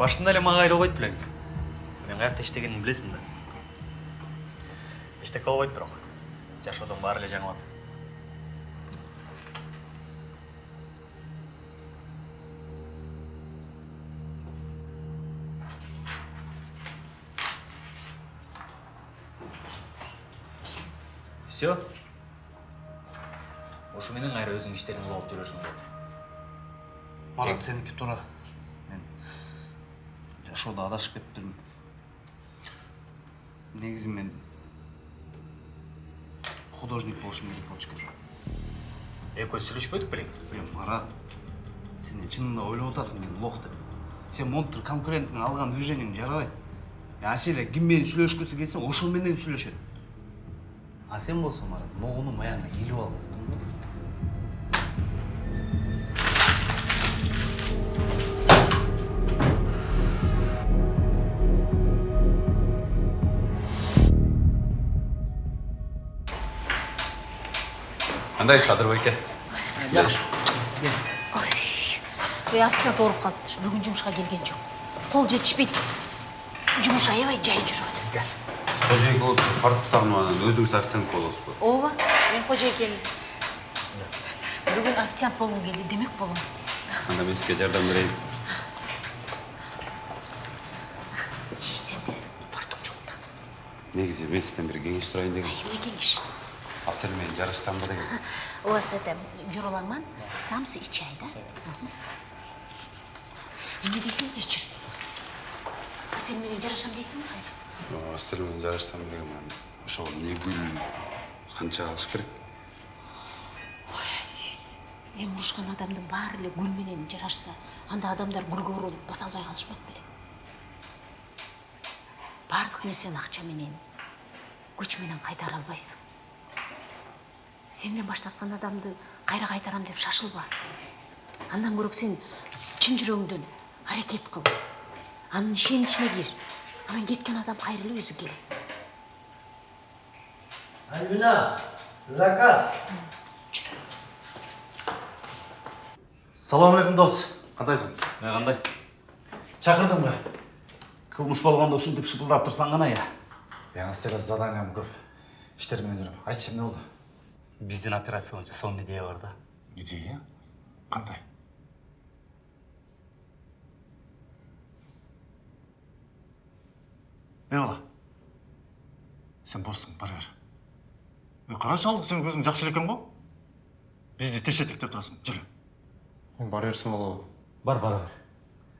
башында эле мага айдалбайт белең мен каякта иштегенимди билесиң да. Эчтеке болбойт бирок. Жашоодон баары эле жаңылат. Все ушу менен кайра өзүң иштериңди улап жүрөрсүң болот марат сенікі тура мен жашоодо адашып кетиптирмин негизи мен художник болушум керек болчу экен экөөбүз сүйлөшпөдүк белең е марат сен чынында ойлоп атасың мен лох деп сен монтур конкуренттің алған движениең жарабайт аселя ким менен сүйлөшкүсү келсе ошол менен сүйлөшөт а сен болсоң марат могуну маягына илип алып кандайсыз кадыр байке ой официант ооруп калыптыр бүгүн жумушка келген жок кол жетишпейт жумуш аябай жай жүрүп атат сиз кожоюн болуп фартук тагынып анан өзүңүз официант болосузбу ооба мен кожойкемин бүгүн официант болгум келди демек болом анда мен сизге жардам берейин сенде фартук жок да негизи мен сизден бир кеңеш сурайын дегем эмне кеңеш асель менен жарашсамбы деген у вас это самсы и чай да эмне дейсиң кечир сен менен жарашам дейсиңби кайра асель менен жарашсам деген анан ошого эмне гүл канча алыш керек ой сиз эми урушкан адамдын баары эле гүл менен жарашса анда адамдар гүлгө урулуп баса албай калышпак беле баардык нерсени акча менен күч менен кайтара албайсың сенден баш тарткан адамды кайра кайтарам деп шашылба андан көрөк сен чын жүрөгүңдөн аракет кыл анын ишеничине кир анан кеткен адам кайра эле өзү келет Альбина, заказ. Салам алейкум дос. Кандайсың? мен кандай Чакырдым ба? кылмыш болгондо ушинтип шыпылдап турсаң гана я Яңы стерет заданиям көп. Иштер менен жүрөм. Айтчы эмне болду? биздин операция боюнча сонун идея бар да Идея? Кандай? Эй бала. Сен боссуң, бара бер. Эй, карачы ал, сен эле экен го? Бизди тешеттик деп турасың. Жүрү. бара берсин болобу бар бара бер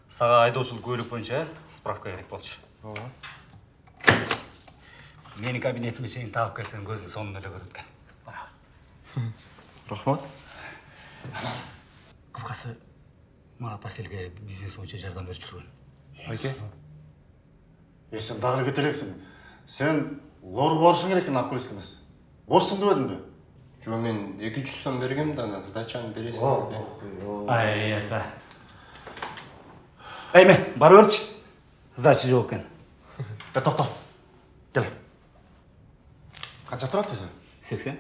сага айдоочулук куәлүк боюнча справка керек болчу ооба менин кабинетиме чейин таап келсең көзүң сонун эле көрөт экен бара рахмат кыскасы марат аселге бизнес боюнча жардам берип жүргөн байке Е, сен дагы эле кете элексиң. Сен лор барышың керек экен окулист эмес. Бошсуң дебедимби? жо мен эки жүз сом бергем да анан сдачаны бересиң Э, ай это эме бара берчи сдача жок экен Е, токто. Кел. Канча турат өзү? сексен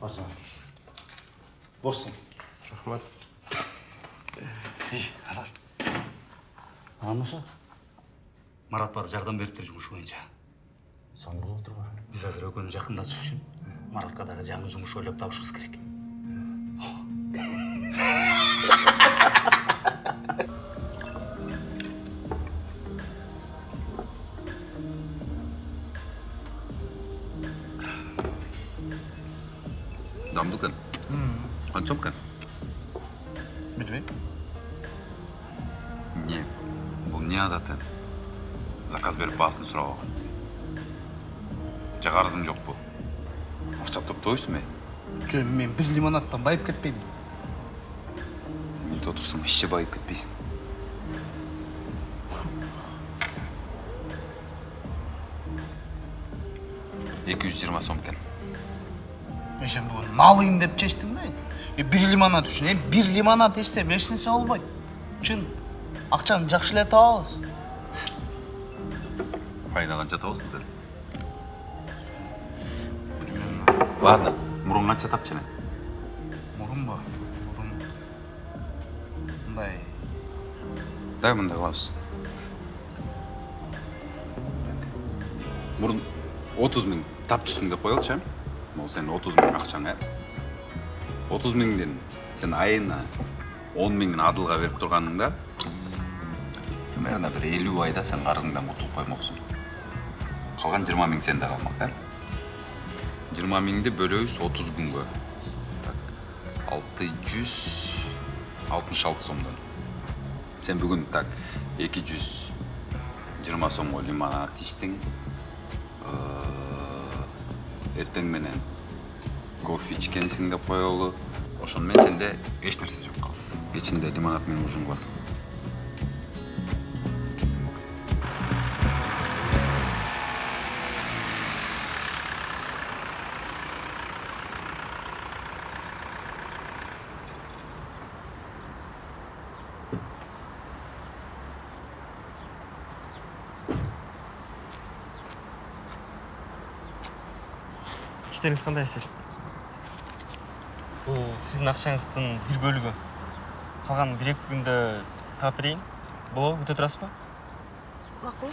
Бошсуң. рахмат. Алар. анан ошо марат бар жардам бериптир жумуш боюнча. Сон болуп турбу? биз азыр экөөнү жакындатыш үчүн маратка дагы жаңы жумуш ойлоп табышыбыз керек дамдуу экен канчом экен билбейм эмне бул эмне адаты заказ берип баасын сурабагы же карызың жокпу акча топтойсуңбу э жо мен бир лимонадтан байып кетпеймби сен отурсаң эч же байып кетпейсиң эки жүз жыйырма сом экен мен сен бүгүн налыйын деп чечтиңби э бир лимонад үчүн эми бир лимонад ичсем эч нерсе болбойт чын акчаны жакшы эле табабыз пайда канча табасың сен ладно мурун канча тапчы эне мурун ба мурун мындай дай мындай кылабыз так мурун отуз миң тапчысың деп коелучу э могу сенин отуз миң акчаң э отуз миңден сен айына он миңин адылга берип турганыңда примерно бир элүү айда сен карызыңдан кутулуп коймоксуң калган жыйырма миң сенде калмак э жыйырма миңди бөлөбүз отуз күнгө так алты жүз алтымыш алты сомдон сен бүгүн так эки жүз жыйырма сомго лимонад ичтиң Э, эртең менен. Кофе ичкенсиң деп коелу ошону менен сенде эч нерсе жок кечинде лимонад менен ужин кыласың. Іштеріңіз қандай әсел бұл сіздің ақшаңыздың бір бөлігі. Қалған бір екі күнді тап берейін болады өте тұрасыз ба мақұл.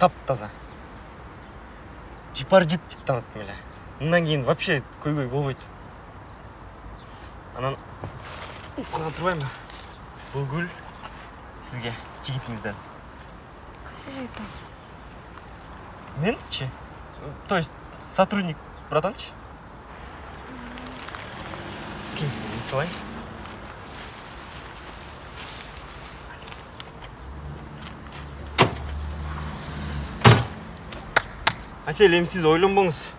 Тап таза. Жипар жіт жіттанады мейлі мындан кейін вообще көйгөй болбойт анан тұрбайын ба бұл гүл сізге жігітіңізден. Қайсы жігіттің мен ше то есть сотрудник братан ше келіңіз салайын әсел эми сиз ойлонбоңуз.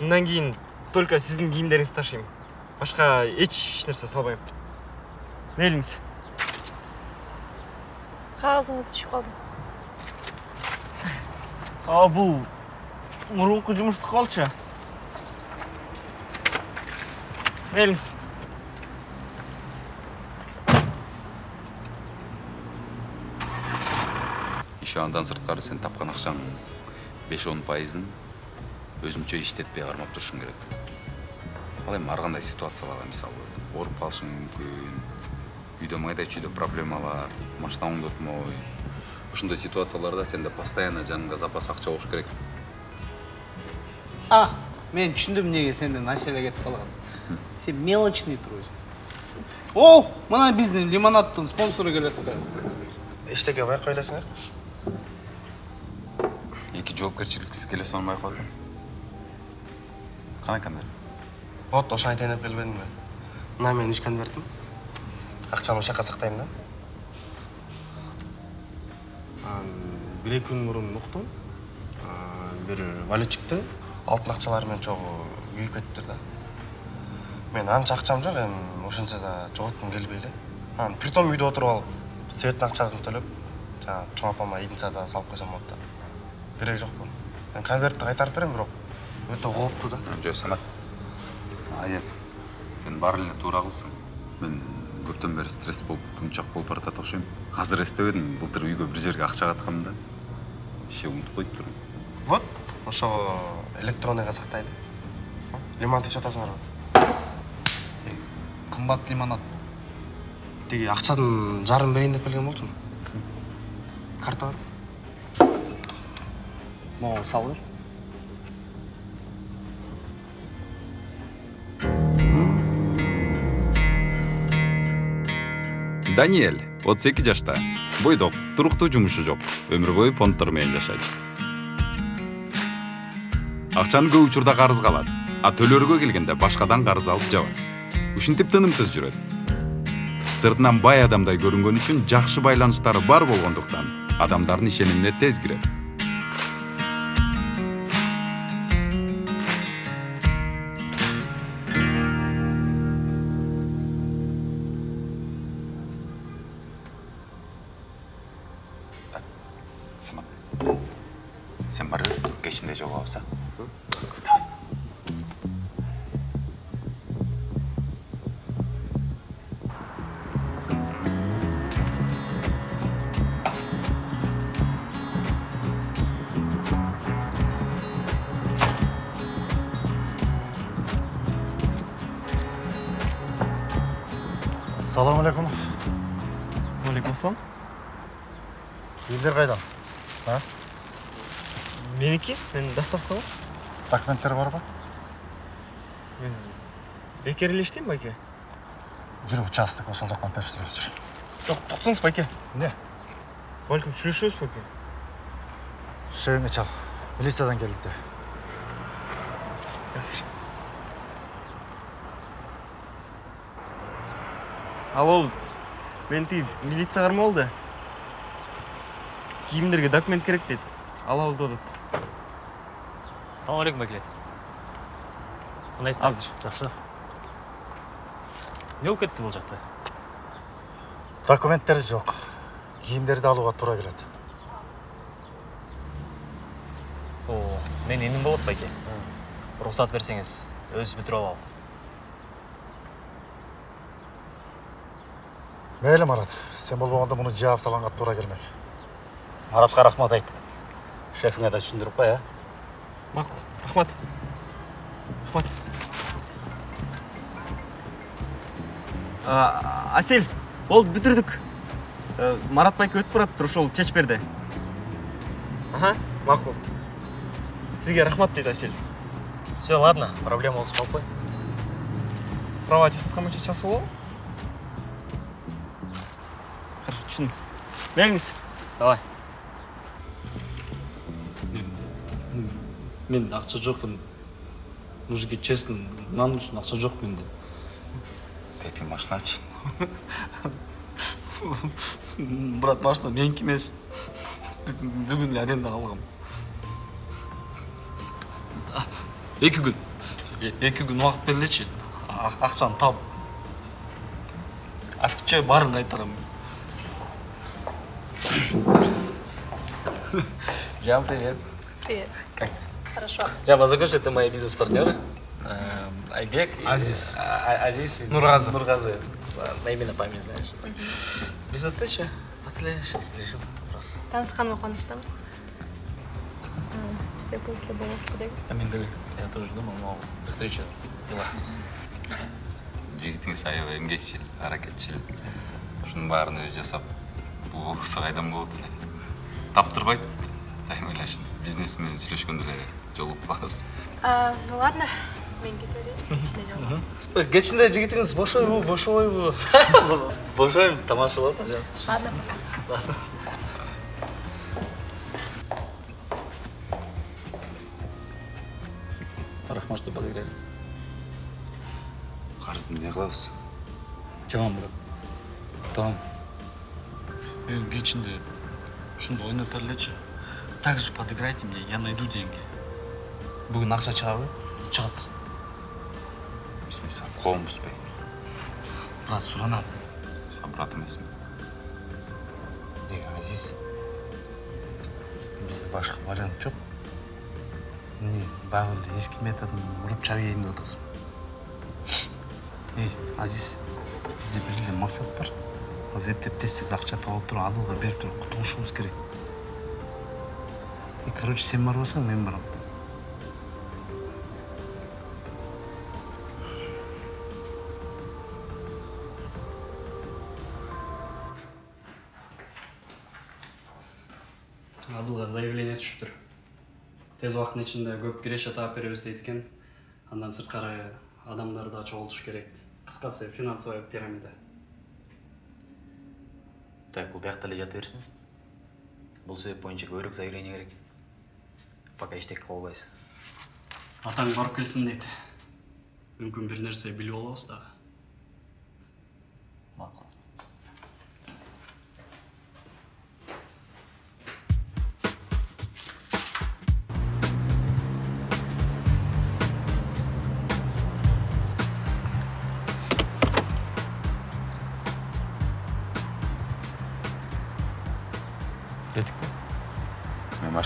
Мындан кийин только сиздин кийимдериңизди ташыйм. Башка эч нерсе салбайм. Мейлиңиз қағазыңыз түшіп қалды а бул мурунку жумуштук болчу мейлиңиз еще андан сырткары сен тапкан акчаңдын беш он пайызын өзүнчө иштетпей кармап турушуң керек ал эми ар кандай ситуацияларга мисалы ооруп калышың мүмкүн үйдө майда чүйдө проблемалар машина оңдотмой ушундай ситуацияларда сенде постоянно жаныңда запас акча болуш керек а мен түшүндүм эмнеге сенден аселе кетип калган сен мелочный турбуйсуң о мына биздин лимонаддын спонсору келет да эчтеке байкай элесиңер эки жоопкерчиликсиз келе байкап атам кана конверт вот ошону айтайын деп келбедимби мына менин үч конвертим акчаны ошол жака сактайм да. Анан бир эки күн мурун уктум. Бир валютчикти алтын акчалары менен чогуу күйүп кетиптир да. Мен анча акчам жок эми ошентсе да жоготкум келбей эле. Анан притом үйдө отуруп алып светтин акчасын төлөп жанагы чоң апама единицада салып койсом болот да. Кереги жокпу мен конвертти кайтарып берем бирок өтө кооптуу да. Жок самат. Молодец сен эле туура кылыпсың мен көптөн бери стресс болуп тумчак болуп баратат окшойм. Азыр эстебедим былтыр үйгө бир жерге акча катканмын да. Иши унутуп коюптурмун вот ошого электронныйга сактайлы лимонад ичип атасыңарбы кымбат лимонад. Тиги акчанын жарымын берейин деп келген болчумун. Карта бар. Могу салып бер даниэль отуз эки жашта. Бойдок туруктуу жумушу жок. Өмүр бою понттор менен жашайт. Акчаны көп учурда карызга алат а төлөөргө келгенде башкадан карыз алып жабат. Ушинтип тынымсыз жүрөт. Сыртынан бай адамдай көрүнгөн үчүн жакшы байланыштары бар болгондуктан адамдардын ишенимине тез кирет Ассалаумағалейкум. уағалейкум ассалам Елдер қайдан? А? менікі мен доставкаға Документтер бар ба? мен бекер иштейм байке Жүр участок ошол жақтан тапсырабыз жүр. жоқ тоқтаңыз байке Не? бәлкім сүйлөшөбүз байке Шегіңе чал. Милициядан келді. азыр ал ол мен тиги милиция кармап алды кийимдерге документ керек дейт алабыз деп атат Ассалаумағалейкум бәке. азыр Жақсы. Не болып кетті бұл жақта? Документтер жоқ. Киімдерді алуға тура келеді. О, мен енім болады бәке. Рұқсат берсеңіз, өз бітіріп алам. Мейлі Марат, сен болмағанда мұны жауап салғанға тура келмек. Маратқа рахмат айт. Шефіңе да түсіндіріп қой, ә? мақұл рахмат рахмат А, асель болды бүтүрдүк Э, марат байке өтүп баратыр ошол чечип берди аха макул сизге рахмат дейт асель Все, ладно, проблема болсы қалып қой. права жасаткан боюнча чалса бериңиз Давай. менде ақша жоқ мужикке честно нан үшін ақша жоқ менде. Машина ач. брат машина менікі емес. Бүгін арендаға алғам. Екі күн. Екі күн уақыт берілечи ақшаны тауып отвечай барын қайтарамын Жан, привет. Привет. Как? Хорошо. Жан, познакомься, это мои бизнес-партнеры. Айбек. и- Азиз. Азиз. и Нургазы. Нургазы. На имя на память, знаешь. Бизнес-встреча? Патли, сейчас встречу. Просто. Танышканыма қуаныштымын все после А мен говорю, я тоже думал, но встреча, дела. Жігітіңіз аябай еңбекшіл, әрекетшіл. Шының барын өзі жасап, қайдан болды. Таптырбайды. Дайым ойлашын, бизнесмен сөйлешкенде эле жолығып қаласыз. ну ладно мен кете берейін кечинде жигитиңиз бош ойбу бош ойбу Бош ойым тамашалап Жан. ладно Рахмат, что подыграли. Қарызды не қылабыз? Жаман, брат. Тамам. Мен кечинде ушундай ойноп берлечи так же подыграйте мне я найду деньги. Бүгүн акча чыгабы чыгат Біз мен саған қолын бұзбай. брат Саған брат емесмін. эй азиз бизде башка вариант баягы эле эски методун уруп чаап ийейин деп атасың эй азиз бизде бир эле максат бар. Эптеп тез тез акча тауып туруп адылга берип туруп кутулушубуз керек. И короче сен барбасаң мен барам. Адылға заявление түшүптүр. Тез убакыттын ичинде көп киреше таап беребиз дейт экен. Андан сырткары адамдарды да чогултуш керек. Кыскасы финансовая пирамида Так, бұл бияқта эле жата берсін. Бұл себеп бойынша көбірек заявление керек. Пока ештеңе қыла атаң барып келсин дейт мүмкүн бир нерсе билип алабыз дагы Мақұл.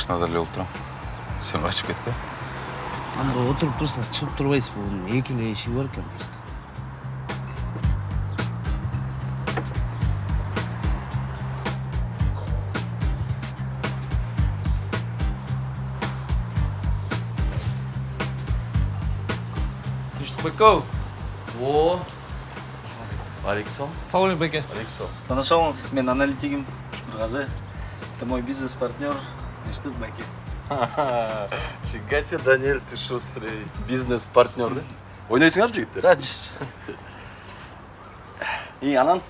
Мен машинада эле болуп турам. Сен качып кетпе. анда отуруп турсаңыз чыгып турбайсызбы бунун эки эле эшиги бар экен просто Тыныштық байкау О, алейкум салам алейкум беке алейкум таныша алыңыз мен аналитигім нұрғазы это мой партнер тыныштық бәке фига себе даниэль ты шустрый бизнес партнер да ойнайсыңар жігіттер да и анан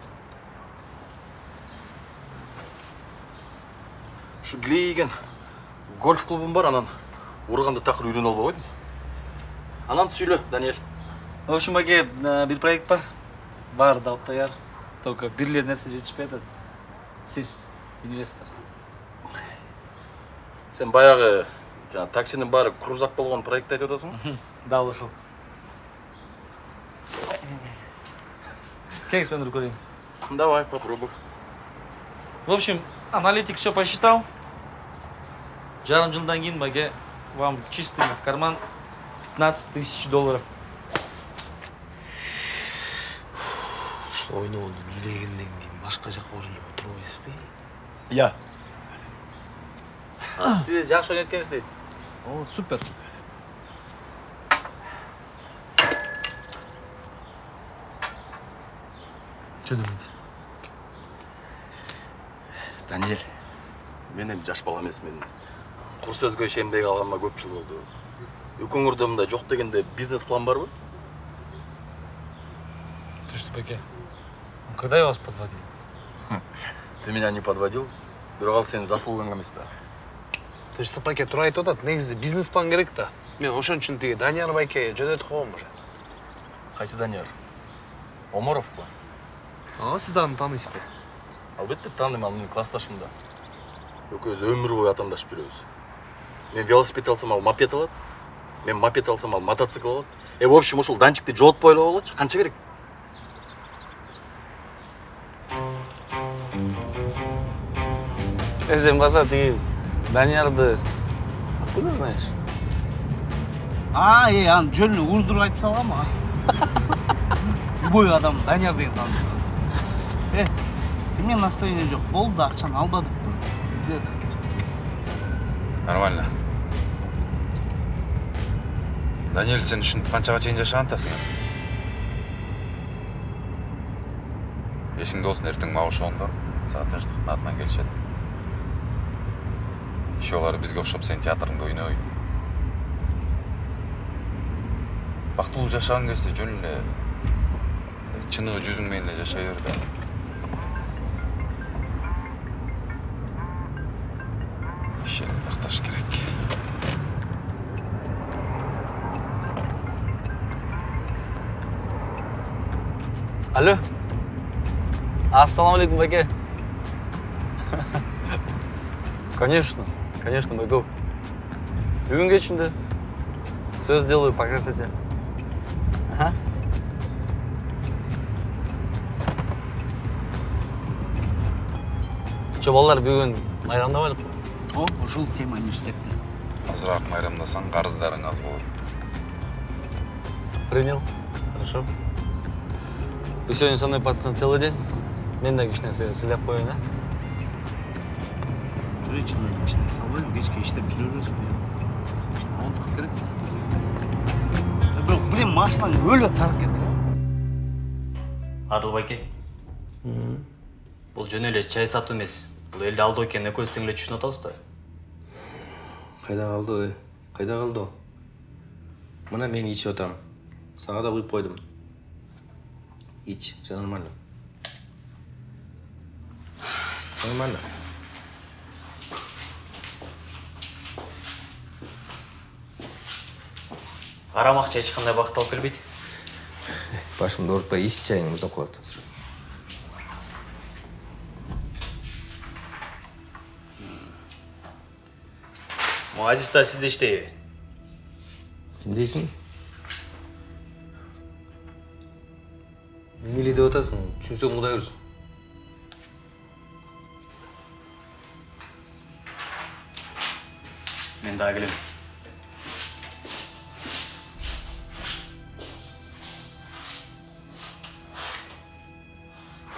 ушу килейген гольф клубум бар анан урганды такыр үйрөнүп албай койдум анан сүйлө даниэль в общем бәке бір проект бар бар дауып даяр только бір эле нерсе жетишпей атат сиз инвестор. Сен баягы жана таксинин баары крузак болгон проектти айтып атасыңбы дал ушул келиңиз мен көрейин давай попробуй. В общем аналитик все посчитал. Жарым жылдан кейін бәке вам чистыми в карман 15 тысяч долларов. Ушул ойноону билегенден кийин башка жака орунуп отурбайсызбы иә сиз жакшы ойнойт экенсиз дейт о супер жөнөңүз даниэль мен эми жаш бала эмесмин кур сөзгө ишенбей калганыма көп жыл болду экөөңөрдө мындай жок дегенде бизнес план барбы ты что бәке когда я вас подводил ты меня не подводил? Бирок ал сенин заслугаң эмес да тынчтык байке туура айтып атат негизи бизнес план керек да мен ошон үчүн тиги данияр байке жөнөтүп койгом уже? Кайсы данияр омаровпу ага сиз аны тааныйсызбы албетте тааныйм ал менин классташым да экөөбүз өмүр бою атаандашып жүрөбүз мен велосипед алсам ал мопед алат мен мопед алсам ал мотоцикл алат э в общем ушул данчикти жолотпой эле койгулачы канча керек э сен баса тиги даниярды откуда знаешь? А е анын жөнүн урдуруп айтып салгам ага любой адам данияр деген тааныш э сен настроение жок болду да акчаны албадык бизде да нормально. Даниэль сен ушинтип канчага чейин жашаган атасың? Эми эсиңде болсун эртең мага ошондор сага тынчтыктын атынан алар бизге окшоп сен театрыңда ойнобой бактылуу жашагың келсе жөн эле чыныгы жүзүң менен эле жашай бер да такташ керек алло ассалаумағалейкум бәке конечно. Конечно могу бүгінге ішінде все сделаю пока кстати ага. Че балдар бүгін майрамдап алып о ушул тема ништепти азыраак майрамдасаң карыздарың аз болот. Принял. Хорошо. Вы сегодня со мной пацаны целый день? Мен да кичине сыйлап коеюн а? Уже ичине кичине салбайбы кечке иштеп жүрө бересиз кичине отдых керек бирок блин машинаң өлө тар экен адыл байке бул жөн эле чай сатуу эмес. Бул элди алдоо экенин экөөбүз тең эле түшүнүп атабыз да. Кайда калды ой кайда калды мына мен ичип атам сага да куюп койдум ич все нормально нормально арам акча эч кандай бакыт алып келбейт башымды оорутпай ич чайың музап калат азыр могу азиз да сизде иштейби ким дейсиң эмнеле деп атасың түшүнсөң кудай урсун мен дагы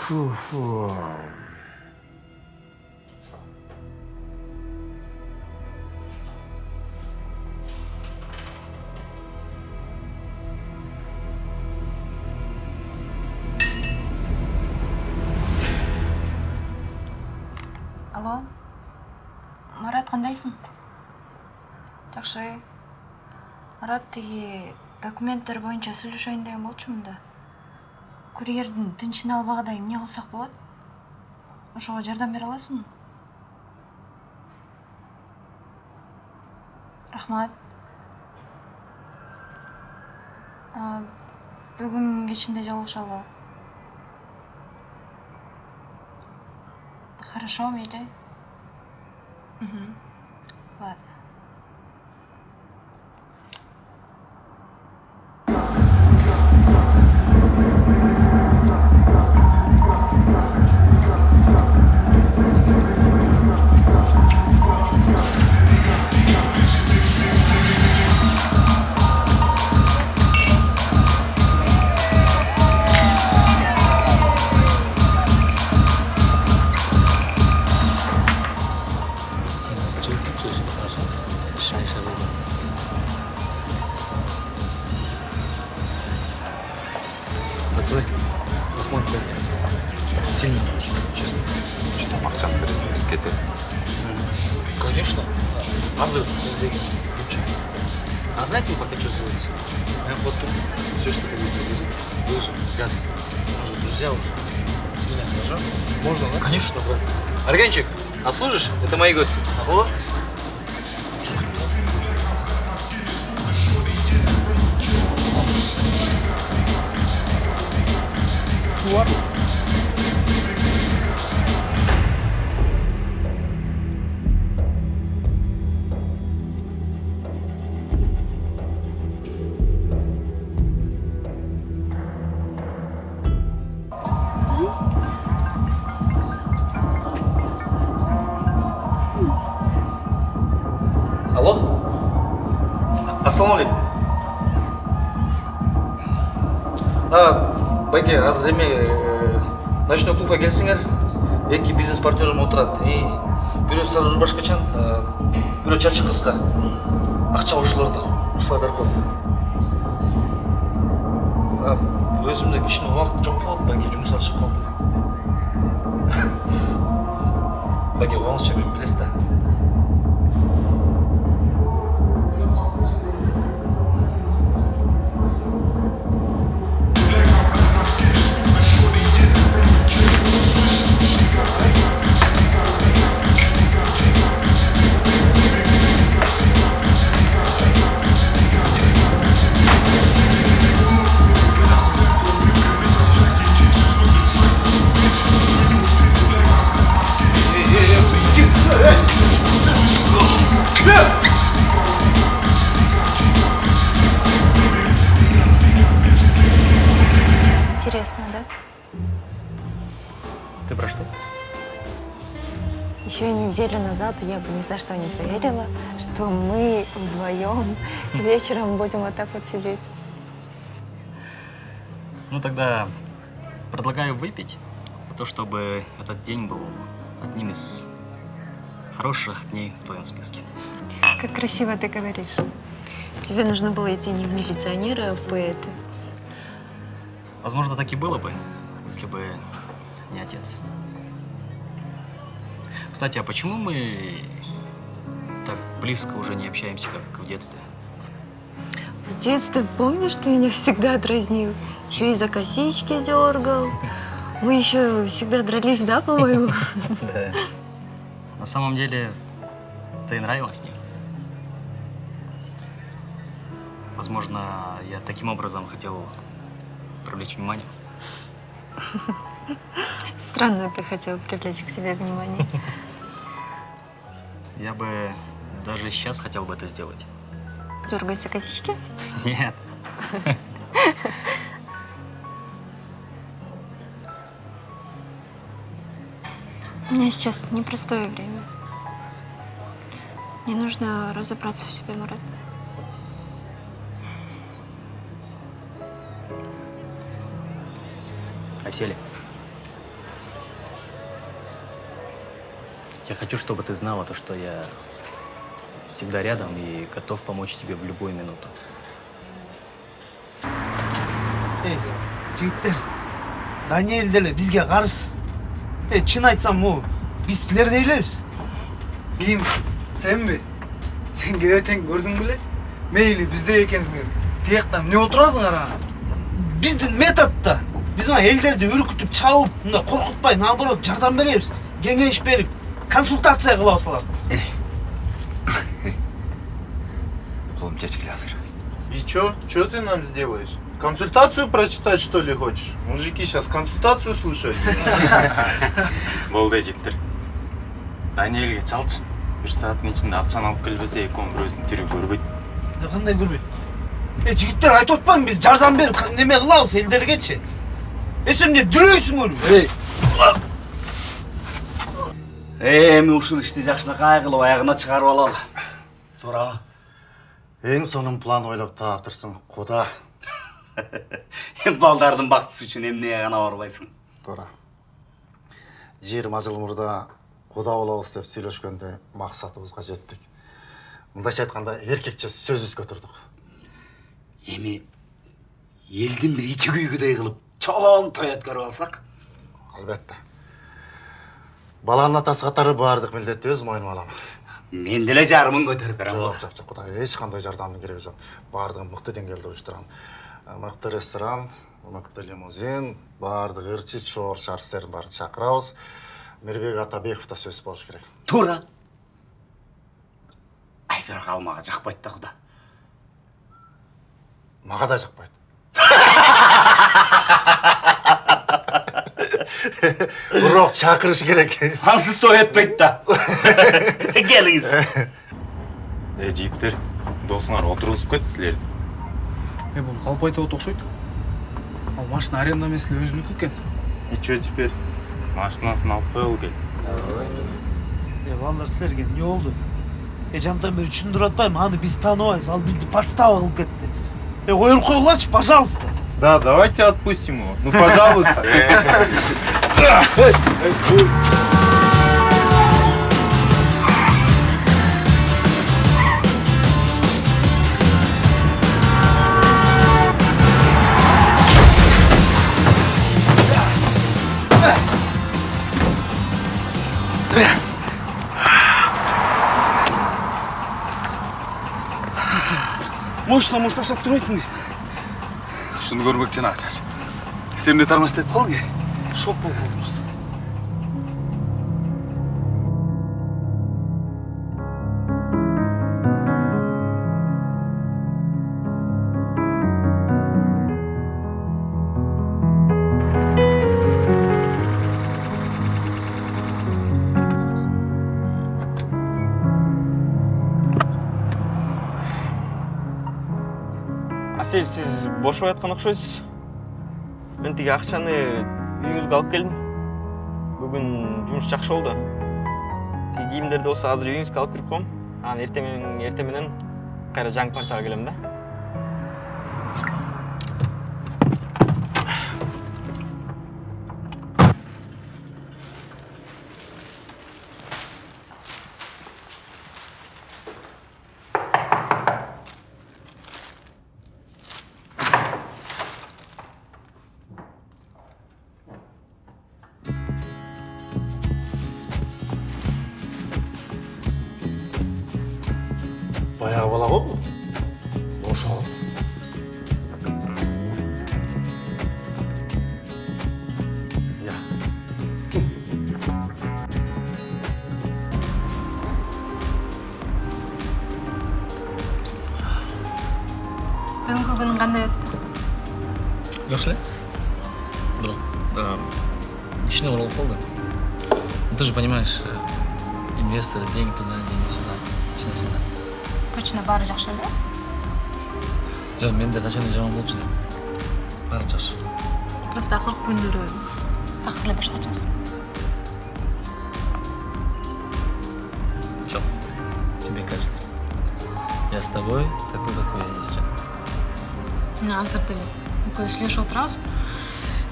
фу алло. Марат кандайсың? Жакшы марат тиги документтер боюнча сүйлөшөйүн деген болчумун да курьердин тынчын албагыдай эмне кылсак болот? Ошого жардам бере аласыңбы? Рахмат. А, бүгүн кечинде жолугушалы. Хорошо мейли ладно. Обслужишь? Это мои Алло? Ассалаумағалейкум. А, байке, азыр эме э, ночной клубка келсеңер. Эки бизнес партнерім отурат. И бирөө сары рубашкачан, бирөө чачы кыска. Акча ошолордо. Ошолор берип коет. А, өзүмдө кичине убакыт жок болот, байке жумуштан чыгып калдым. Байке, угаңызча билесиз да. Ты про что? Еще неделю назад я бы ни за что не поверила, что мы вдвоем вечером будем вот так вот сидеть. Ну тогда предлагаю выпить за то, чтобы этот день был одним из хороших дней в твоем списке. Как красиво ты говоришь. Тебе нужно было идти не в милиционера, а в поэты. Возможно, так и было бы, если бы не отец. Кстати, а почему мы так близко уже не общаемся, как в детстве? В детстве помнишь, ты меня всегда дразнил? Еще и за косички дергал. Мы еще всегда дрались, да, по-моему? Да. На самом деле, ты нравилась мне. Возможно, я таким образом хотел привлечь внимание. Странно ты хотел привлечь к себе внимание. Я бы даже сейчас хотел бы это сделать. Дергать за косички? Нет. У меня сейчас непростое время. Мне нужно разобраться в себе, Марат. Осели. Я хочу, чтобы ты знала то, что я всегда рядом и готов помочь тебе в любую минуту. Эй, жігіттер, деле бізге қарыз. Ей, чын айтсам, о, Biz sizlerdi eyleriz. Ким? Сенби? Сен кебетең көрдің біле? Мейлі бізде екенсіңдер. Тияқтан не отырасыңдар ана? Біздің методта біз мына елдерді үркітіп чабып мындай қорқытпай наоборот жардам беребиз кеңеш берип консультация кылабыз аларды қолым шешкіле азыр И чё? Чё ты нам сделаешь? Консультацию прочитать, что ли, хочешь? Мужики сейчас консультацию слушают. болды жігіттер даниэлге чалчы. Бір сағаттың ішінде ақшаны алып келбесе екеуінің біреусін тірі көрбейді. Кандай көрбөйт э жигиттер айтып атпаймынбы биз жардам берип неме кылабыз элдергечи э сен эмне дүрөйсүңөрбү эми ушул ишти жакшынакай кылып аягына чыгарып алалы туурабы Ең сонун план ойлап таптырсың, құда. балдардын бактысы үчүн эмнеге гана барбайсың Туура. 20 жыл мурда құда болобуз деп сүйлөшкөндө максатыбызга жеттик. Мындайча айтканда эркекче сөзүбүзгө турдук. эми элдин бир ичи күйгүдөй кылып чоң той өткөрүп алсак Албетте. Баланын атасы катары баардык милдетти өз мойнума алам. мен деле жарымын көтөрүп берем Жок, жок, жок, кудай эч кандай жардамдын кереги жок. Баардыгын мыкты деңгээлде уюштурам. Мыкты ресторан, мыкты лимузин, баардык ырчы, чор, шарстерин баарын чакырабыз. Мирбек Атабеков да сөз болуш керек. туура ай бирок ал мага жакпайт да куда Мага да жакпайт. Бирок чакырыш керек. ансы советпейт да келиңиз е жігіттер досыңар отырғызып кетті сілерді Е, бұл қалып айтып окшойт. Ал машина аренда меселе өзүнүкү экен. И чё теперь? машинасын алып қойғыл кел э балдар силерге эмне болду э жантан бери түшүндүрүп атпаймынбы аны биз тааныбайбыз ал бизди подстава кылып кетти э коюп койгулачы пожалуйста Да, давайте отпустим его. Ну, пожалуйста. мощно мушташап турбайсыңбы шуну көрмөкчүн акчаш сен эмне тармаштайт калдың э шок болуп калдым асель сиз бошобой аткан окшойсуз мен тиги акчаны үйүңүзгө алып келдим бүгүн жумуш жакшы болду тиги кийимдерди болсо азыр үйүңүзгө алып кирип коем анан эртең менен эртең менен кайра жаңы партияга келем да. Бала го бул. Ошол. Я. бүгүнкү күнүң кандай өттү Жакшы эле. Бирок да ишине оролуп калды. Ну, Ты же понимаешь, э, инвесторы, деньги туда, деньги сюда. Чынысында. Точно баары жакшы эле Жок, менде качан эле жаман болчу эле. Баары жакшы. просто акыркы күндөрү такыр эле башкачасың Жок. Тебе кажется. Я с тобой такой, какой я есть. Мына азыр деле экөөбүз сүйлөшүп отурабыз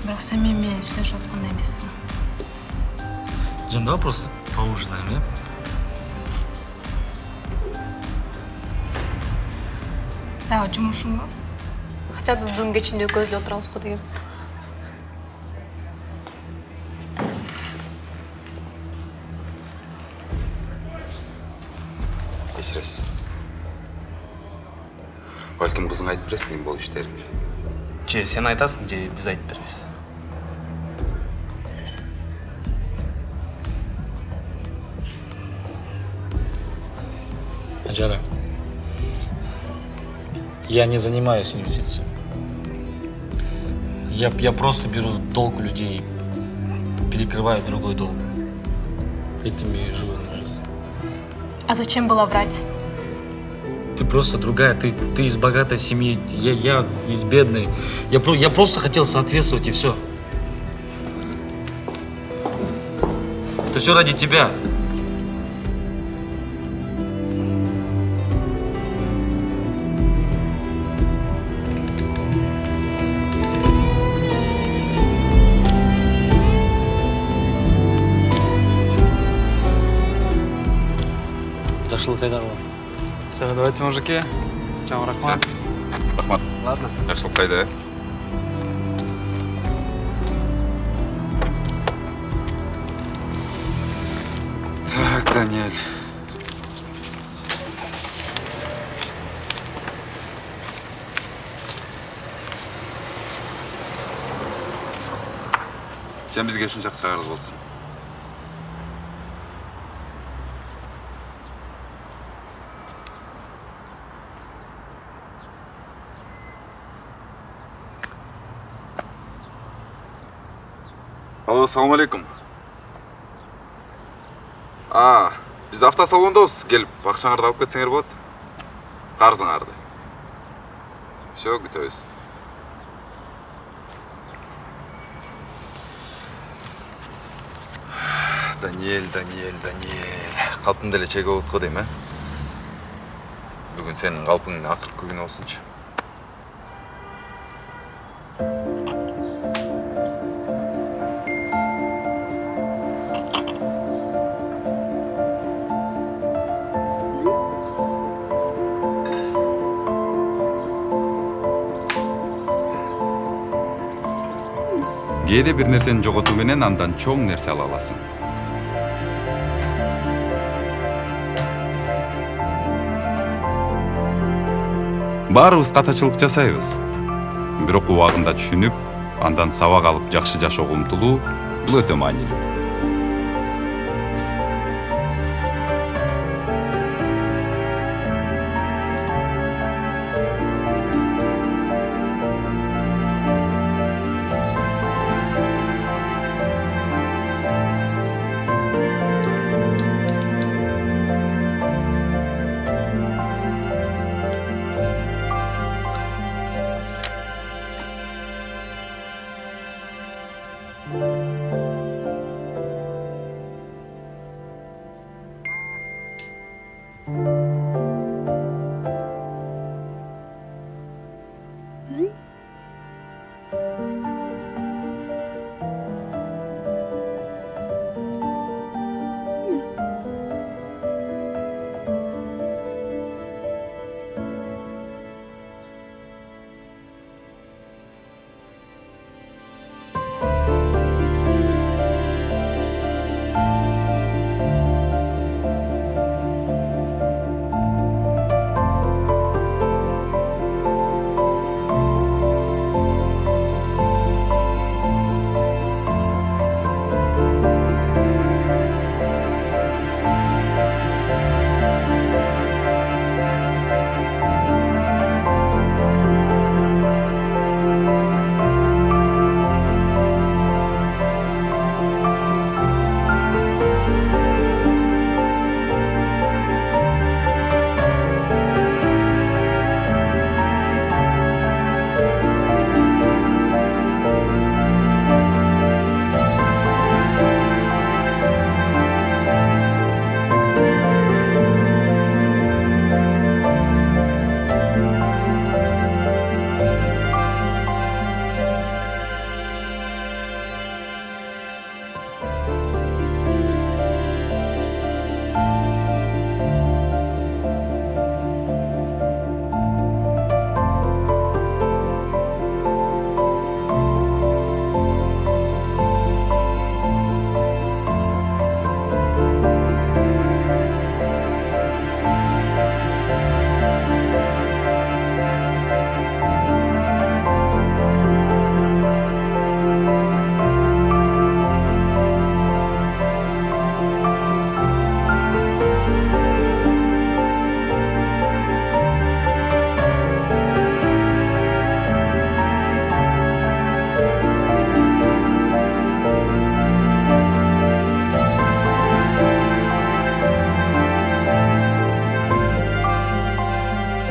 бирок менен сүйлөшүп аткандай эмессиң Жан, давай просто поужинаем, э? дагы ба? хотя бы бүгүнкү ичинде экөөбүз эле отурабыз го дегем кечиресиз балким кызыңа айтып бересиң эми болуп иштериңди же сен айтасың же биз айтып беребиз ажара я не занимаюсь инвестициями. Я, я просто беру долг у людей, перекрываю другой долг. Этими и живу на жизнь. А зачем было врать? Ты просто другая, ты, ты из богатой семьи, я, я из бедной. Я, я просто хотел соответствовать и все. Это все ради тебя. Жақсылық қайда қалған Все, давайте, мужики. Сначала рахмат. рахмат Ладно. жакшылык кайда э так даниэль сен бизге ушунчалык чыгарыз болчусуң алло салам алейкум а биз автосалондобуз келип акчаңарды алып кетсеңер болот карызыңарды все күтөбүз даниэль даниэль даниэль калпым деле чек болот го дейм э бүгүн сенин калпыңдын акыркы күнү болсунчу кээде бир нерсени жоготуу менен андан чоң нерсе ала аласың? Баарыбыз катачылык жасайбыз. Бирок убагында түшүнүп андан сабак алып жакшы жашоого умтулуу бул өтө маанилүү